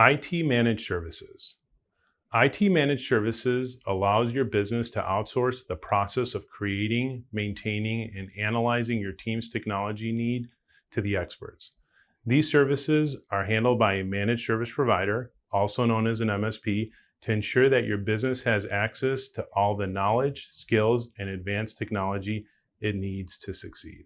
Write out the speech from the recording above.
IT Managed Services. IT Managed Services allows your business to outsource the process of creating, maintaining, and analyzing your team's technology need to the experts. These services are handled by a managed service provider, also known as an MSP, to ensure that your business has access to all the knowledge, skills, and advanced technology it needs to succeed.